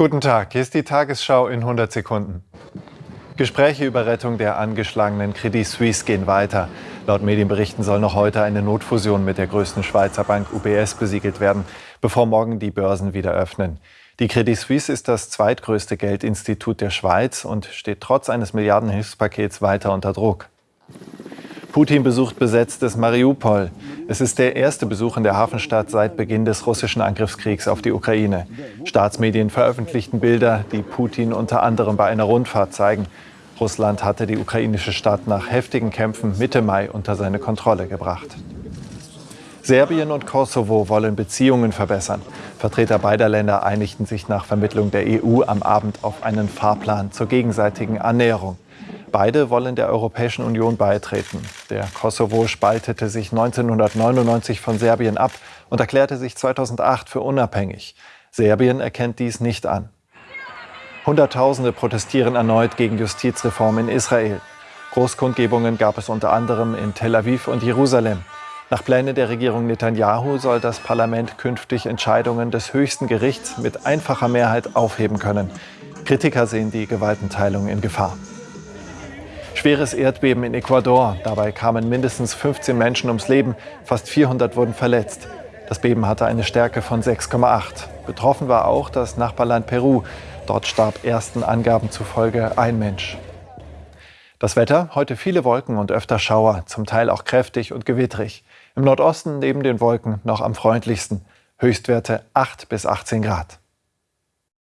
Guten Tag, hier ist die Tagesschau in 100 Sekunden. Gespräche über Rettung der angeschlagenen Credit Suisse gehen weiter. Laut Medienberichten soll noch heute eine Notfusion mit der größten Schweizer Bank UBS besiegelt werden, bevor morgen die Börsen wieder öffnen. Die Credit Suisse ist das zweitgrößte Geldinstitut der Schweiz und steht trotz eines Milliardenhilfspakets weiter unter Druck. Putin besucht besetztes Mariupol. Es ist der erste Besuch in der Hafenstadt seit Beginn des russischen Angriffskriegs auf die Ukraine. Staatsmedien veröffentlichten Bilder, die Putin unter anderem bei einer Rundfahrt zeigen. Russland hatte die ukrainische Stadt nach heftigen Kämpfen Mitte Mai unter seine Kontrolle gebracht. Serbien und Kosovo wollen Beziehungen verbessern. Vertreter beider Länder einigten sich nach Vermittlung der EU am Abend auf einen Fahrplan zur gegenseitigen Annäherung. Beide wollen der Europäischen Union beitreten. Der Kosovo spaltete sich 1999 von Serbien ab und erklärte sich 2008 für unabhängig. Serbien erkennt dies nicht an. Hunderttausende protestieren erneut gegen Justizreform in Israel. Großkundgebungen gab es unter anderem in Tel Aviv und Jerusalem. Nach Plänen der Regierung Netanyahu soll das Parlament künftig Entscheidungen des höchsten Gerichts mit einfacher Mehrheit aufheben können. Kritiker sehen die Gewaltenteilung in Gefahr. Schweres Erdbeben in Ecuador. Dabei kamen mindestens 15 Menschen ums Leben, fast 400 wurden verletzt. Das Beben hatte eine Stärke von 6,8. Betroffen war auch das Nachbarland Peru. Dort starb ersten Angaben zufolge ein Mensch. Das Wetter, heute viele Wolken und öfter Schauer, zum Teil auch kräftig und gewittrig. Im Nordosten neben den Wolken noch am freundlichsten. Höchstwerte 8 bis 18 Grad.